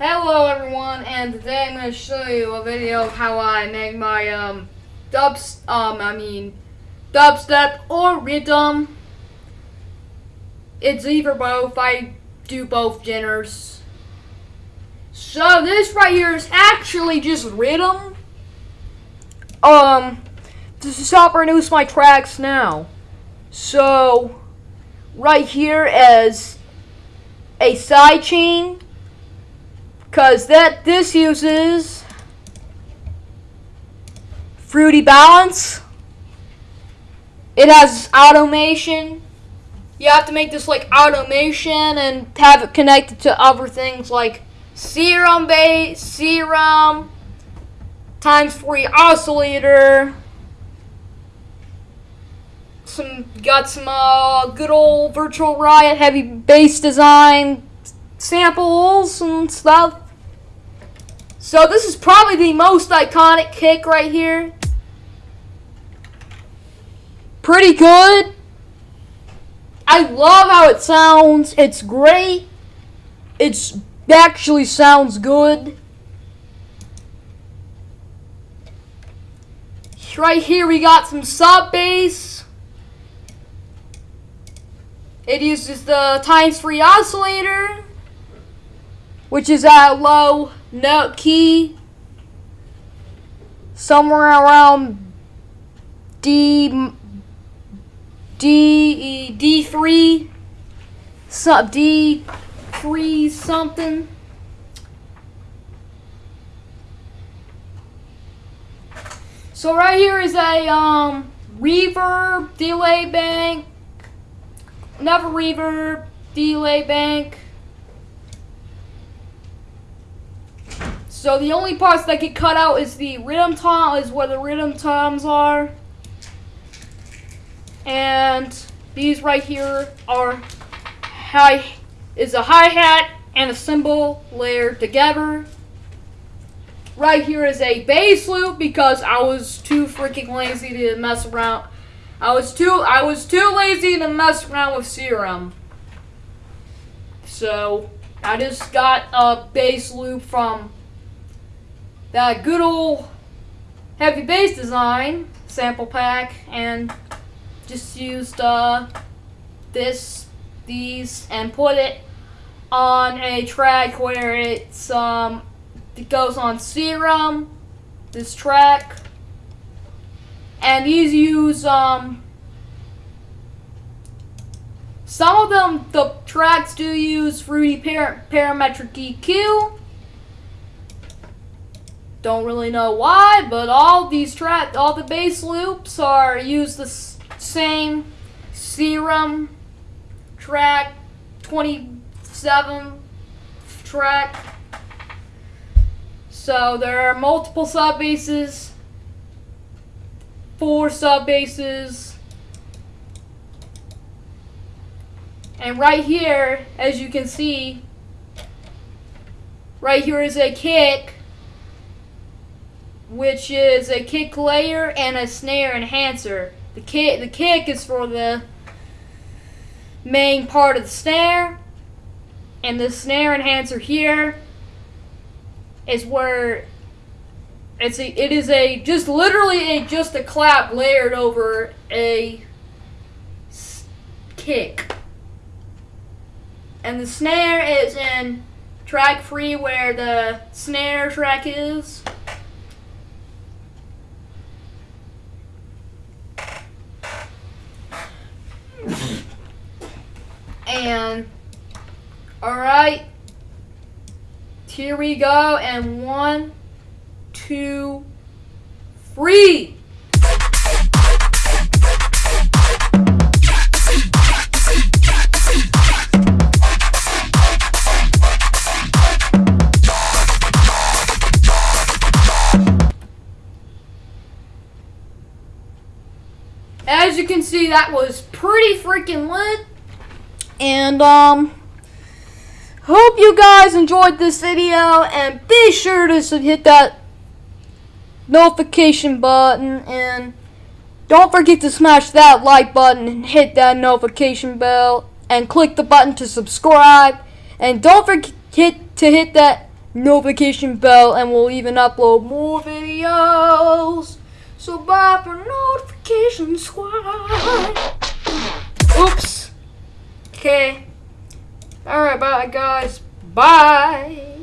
Hello everyone, and today I'm going to show you a video of how I make my um dubs um I mean dubstep or riddim. It's either both. I do both genres. So this right here is actually just riddim. Um, this is how I produce my tracks now. So right here is a sidechain because that this uses Fruity Balance. It has automation. You have to make this like automation and have it connected to other things like serum base, serum, times three oscillator. Some got some uh, good old virtual riot heavy bass design samples and stuff. So this is probably the most iconic kick right here. Pretty good. I love how it sounds. It's great. It's actually sounds good. Right here we got some sub bass. It uses the times three oscillator, which is at low note key somewhere around D D D three sub D three something. So right here is a um, reverb delay bank, another reverb delay bank. So the only parts that get cut out is the rhythm tom, is where the rhythm toms are. And these right here are high, is a hi-hat and a cymbal layered together. Right here is a bass loop because I was too freaking lazy to mess around. I was too I was too lazy to mess around with Serum. So I just got a bass loop from that good old heavy bass design sample pack and just used uh, this, these, and put it on a track where it's um, it goes on Serum, this track, and these use um, some of them the tracks do use Fruity par Parametric EQ don't really know why, but all these track, all the bass loops are use the same Serum track 27 track. So there are multiple sub basses, four sub basses, and right here, as you can see, right here is a kick which is a kick layer and a snare enhancer. The kick, the kick is for the main part of the snare, and the snare enhancer here is where it's a, it is a just literally a just a clap layered over a kick. And the snare is in track three where the snare track is. And, alright. Here we go. And one, two, three. As you can see, that was pretty freaking lit. And, um, hope you guys enjoyed this video. And be sure to hit that notification button. And don't forget to smash that like button and hit that notification bell. And click the button to subscribe. And don't forget to hit that notification bell and we'll even upload more videos. So bye for notification squad. Okay. Alright, bye guys. Bye.